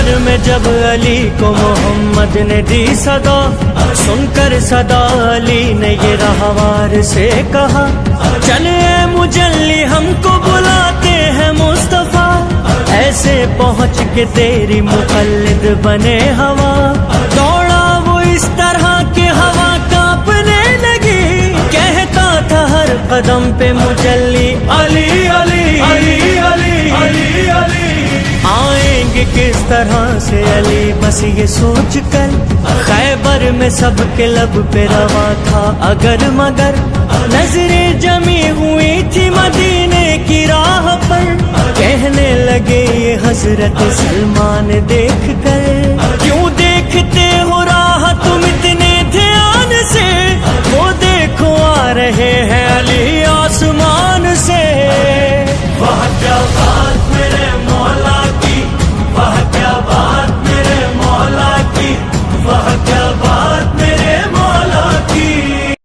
खैबर में जब अली को मोहम्मद ने दी सदा, सुनकर सदा अली ने ये रहवार से कहा, चले मुजल्ली हमको बुलाते हैं मुस्तफ़ा। ऐसे पहुँच के तेरी मुकल्लिद बने हवा। दौड़ा वो इस तरह के हवा कांपने लगी। कहता था हर कदम पे मुजल्ली अली। कि किस तरह से अली बस ये सोच कर खैबर में सबके लब पे रवा था। अगर मगर नज़रें जमी हुई थी मदीने की राह पर, कहने लगे ये हज़रत सलमान देख कर क्यों देखते हो राह तुम इतने ध्यान से? वो देखो आ रहे